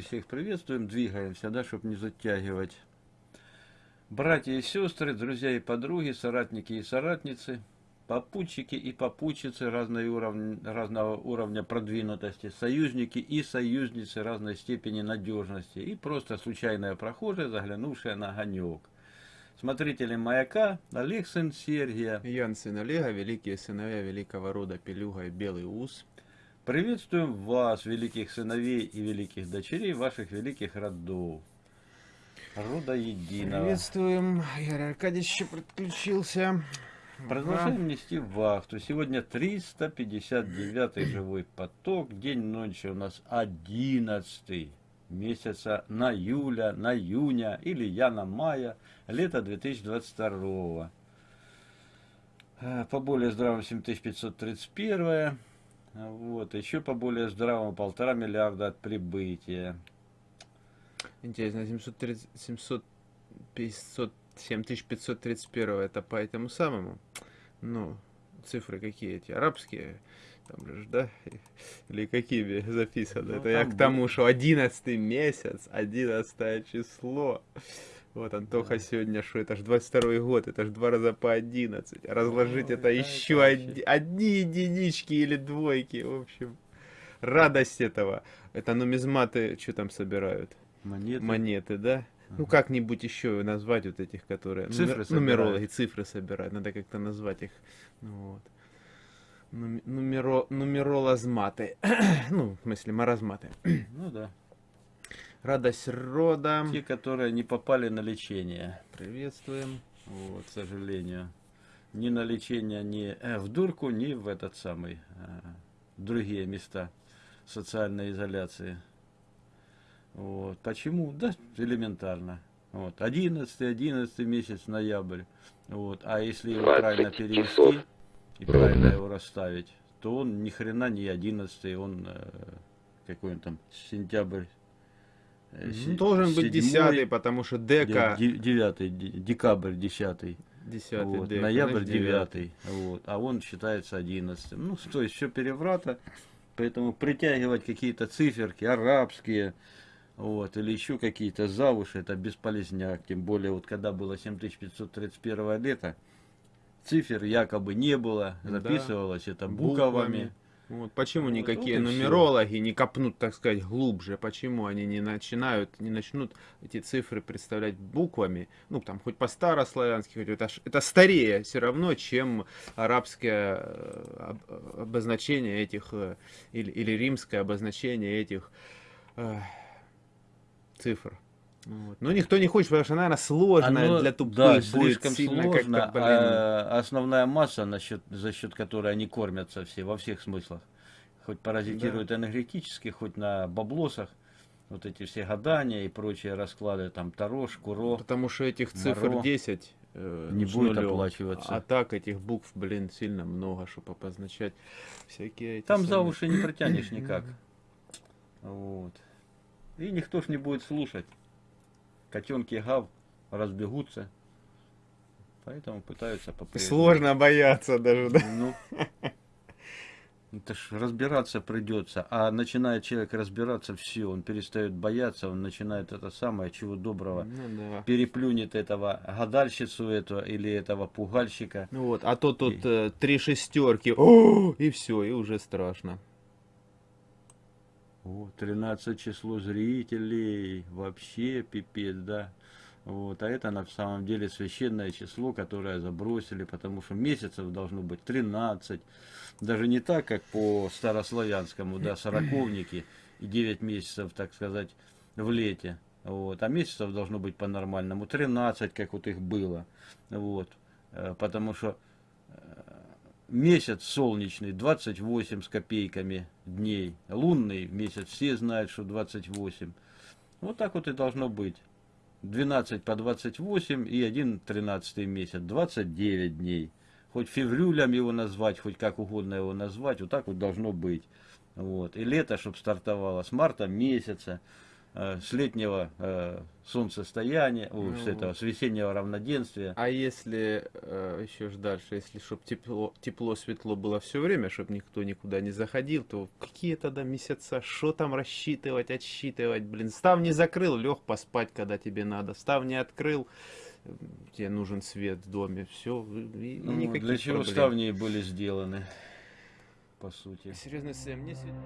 всех приветствуем, двигаемся, да, чтобы не затягивать. Братья и сестры, друзья и подруги, соратники и соратницы, попутчики и попутчицы разной уровня, разного уровня продвинутости, союзники и союзницы разной степени надежности и просто случайная прохожая, заглянувшая на огонек. Смотрители «Маяка» Олег сын Сергия. Ян сын Олега, великие сыновья великого рода Пелюга и Белый Ус. Приветствуем вас, великих сыновей и великих дочерей ваших великих родов. Рода единого. Приветствуем. Игорь Аркадьевич подключился. Продолжаем нести вахту. Сегодня 359 живой поток. День ночи у нас 11 месяца на июля, на июня или я на мая, лето 2022. Э, по более здравому 7531. Вот, еще по более здравому полтора миллиарда от прибытия. Интересно, 730, 700, 500, 7531 это по этому самому? Ну, цифры какие эти? Арабские? Там же, да? Или какими записано? Ну, это я к тому, что 11 месяц, 11 число. Вот Антоха да. сегодня, что это ж 22 год, это ж два раза по 11. Разложить ну, это, это еще это од... одни единички или двойки. В общем, радость этого. Это нумизматы, что там собирают? Монеты. Монеты, да? Ага. Ну, как-нибудь еще назвать вот этих, которые... Цифры Нумер... Нумерологи, цифры собирают. Надо как-то назвать их. Ну, вот. Нумеро... Нумеролазматы. ну, в смысле, маразматы. ну, да. Радость рода. Те, которые не попали на лечение. Приветствуем. Вот, к сожалению. Ни на лечение, ни э, в дурку, ни в этот самый, э, другие места социальной изоляции. Вот. Почему? Да, элементарно. Вот. 11, 11 месяц, ноябрь. Вот. А если его правильно перевести и правильно его расставить, то он ни хрена не 11, он э, какой он там, сентябрь. Должен быть 10, потому что дека... 9, декабрь 10. 10 вот, дека, ноябрь 9. 9. Вот, а он считается 11. Ну, то есть все переврата. Поэтому притягивать какие-то циферки арабские, вот, или еще какие-то завуши, это бесполезняк. Тем более, вот когда было 7531 лето, цифр якобы не было, записывалось да, это буквами. буквами. Вот почему вот, никакие вот нумерологи все. не копнут, так сказать, глубже? Почему они не начинают, не начнут эти цифры представлять буквами? Ну, там, хоть по-старославянски, хоть это, это старее все равно, чем арабское э, обозначение этих, э, или, или римское обозначение этих э, цифр. Вот. Но никто не хочет, потому что, наверное, сложно Оно, для тупых да, слишком сильно сложно, как а основная масса, насчет, за счет которой они кормятся все, во всех смыслах. Хоть паразитируют да. энергетически, хоть на баблосах, вот эти все гадания и прочие расклады, там Таро, Шкуро. Потому что этих цифр Моро, 10 э, не будет нулем. оплачиваться. А так этих букв, блин, сильно много, чтобы обозначать всякие эти Там самые... за уши не протянешь никак. Вот. И никто ж не будет слушать. Котенки гав разбегутся. Поэтому пытаются попрежнему. Сложно бояться даже, да? Ну, это ж разбираться придется. А начинает человек разбираться, все, он перестает бояться, он начинает это самое, чего доброго, ну, да. переплюнет этого гадальщицу этого или этого пугальщика. Ну вот, а то тут и... э, три шестерки, О! и все, и уже страшно. О, 13 число зрителей, вообще пипец, да. Вот, а это на самом деле священное число, которое забросили, потому что месяцев должно быть 13. Даже не так, как по старославянскому, да, сороковники и 9 месяцев, так сказать, в лете. Вот, а месяцев должно быть по-нормальному 13, как вот их было. Вот, э, потому что месяц солнечный 28 с копейками дней, лунный месяц, все знают, что 28. Вот так вот и должно быть. 12 по 28 и один 13 месяц, 29 дней. Хоть феврюлем его назвать, хоть как угодно его назвать, вот так вот должно быть. Вот. И лето, чтобы стартовало с марта месяца. Э, с летнего э, солнцестояния, о, с Ну этого, с весеннего равноденствия. А если э, еще ж дальше, если чтоб тепло, тепло, светло было все время, чтобы никто никуда не заходил, то какие тогда месяца, что там рассчитывать, отсчитывать, блин, ставни закрыл, лег поспать, когда тебе надо, ставни открыл, м, тебе нужен свет в доме, все, и, и Ну, никаких для чего проблем. ставни были сделаны, по сути. Серьезно, Сэм, мне сегодня...